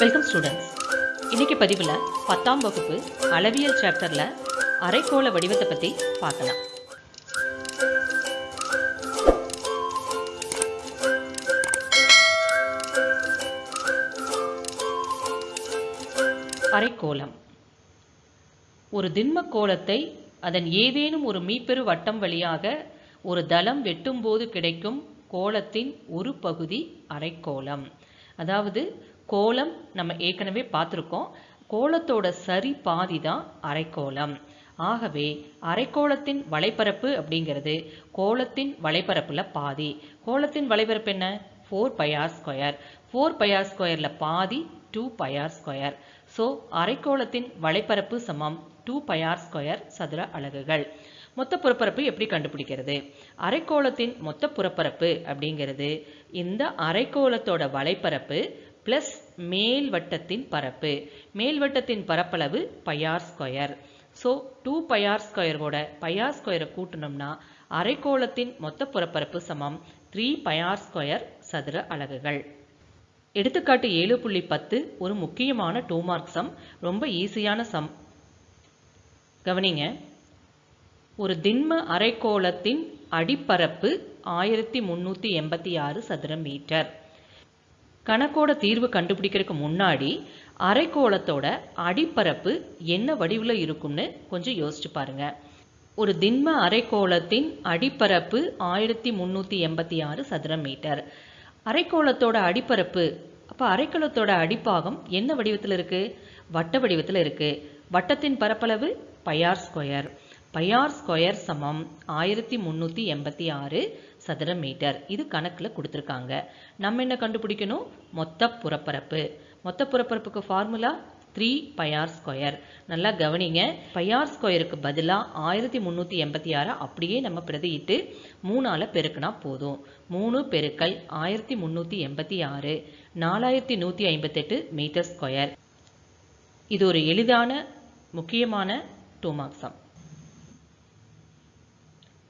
Welcome students இன்னைக்கு பதிவில் பத்தாம் வகுப்பு அளவியல் சாப்டரில் அரைக்கோள வடிவத்தை பற்றி பார்க்கலாம். அரைக்கோளம். ஒரு திண்ம கோலத்தை அதன் ஏதேனும் ஒரு மீப்பெரு வட்டம் வழியாக ஒரு தளம் வெட்டும்போது கிடைக்கும் கோலத்தின் ஒரு பகுதி அரைக்கோளம். அதாவது கோலம் நம்ம ஏற்கனவே பார்த்துருக்கோம். கோலத்தோட சரி பாதி தான் அரைக்கோளம் ஆகவே அரைக்கோளத்தின் வலைப்பரப்பு அப்படிங்கிறது கோலத்தின் வலைப்பரப்பில் பாதி. கோலத்தின் வலைப்பரப்பு என்ன? Four pi r square four pi r ஸ்கொயரில் பாதி two pi r square so அரைக்கோளத்தின் வலைப்பரப்பு சமம் டூ பையார் ஸ்கொயர் சதுர அலகுகள். மொத்த புறப்பரப்பு எப்படி கண்டுபிடிக்கிறது? அரைக்கோளத்தின் மொத்த புறப்பரப்பு அப்படிங்கிறது இந்த அரைக்கோளத்தோட வலைப்பரப்பு பிளஸ் மேல் வட்டத்தின் பரப்பு. மேல் வட்டத்தின் பரப்பளவு pi r square so two pi r ஸ்கொயரோட பையார் ஸ்கொயரை கூட்டினோம்னா அரைக்கோளத்தின் மொத்த புறப்பரப்பு சமம் த்ரீ பையார் ஸ்கொயர் சதுர அலகுகள். எடுத்துக்காட்டு ஏழு புள்ளி பத்து ஒரு முக்கியமான டூ மார்க் சம். ரொம்ப ஈஸியான சம். கவனிங்க. ஒரு திண்ம அரைக்கோளத்தின் அடிப்பரப்பு ஆயிரத்தி முந்நூற்றி எண்பத்தி ஆறு சதுர மீட்டர். கணக்கோட தீர்வு கண்டுபிடிக்கிறதுக்கு முன்னாடி அரைக்கோளத்தோட அடிப்பரப்பு என்ன வடிவில் இருக்கும்னு கொஞ்சம் யோசிச்சு பாருங்க. ஒரு திண்ம அரைக்கோளத்தின் அடிப்பரப்பு ஆயிரத்தி முந்நூற்றி எண்பத்தி ஆறு சதுர மீட்டர். அரைக்கோளத்தோட அடிப்பரப்பு அப்போ அரைக்கோளத்தோட அடிப்பாகம் என்ன வடிவத்தில் இருக்குது வட்ட வடிவத்தில் இருக்குது வட்டத்தின் பரப்பளவு பையார் ஸ்கொயர் பையார் ஸ்கொயர் சமம் ஆயிரத்தி முந்நூற்றி எண்பத்தி ஆறு சதுர மீட்டர். இது கணக்கில் கொடுத்துருக்காங்க. நம்ம என்ன கண்டுபிடிக்கணும்? மொத்த புறப்பரப்பு. மொத்த புறப்பரப்புக்கு formula three pi r square. நல்லா கவனிங்க. பையார் ஸ்கொயருக்கு பதிலாக ஆயிரத்தி முந்நூற்றி எண்பத்தி ஆறை அப்படியே நம்ம பிரதியிட்டு மூணால் பெருக்கினா போதும். மூணு பெருக்கல் ஆயிரத்தி முந்நூற்றி எண்பத்தி ஆறு. நாலாயிரத்தி நூற்றி ஐம்பத்தெட்டு மீட்டர் ஸ்கொயர். இது ஒரு எளிதான முக்கியமான டூ மார்க்ஸம்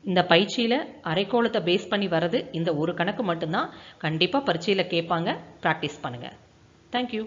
இந்த பயிற்சியில் அரைக்கோளத்தை பேஸ் பண்ணி வர்றது இந்த ஒரு கணக்கு மட்டும்தான். கண்டிப்பாக பரீட்சையில் கேட்பாங்க. ப்ராக்டிஸ் பண்ணுங்கள் தேங்க்யூ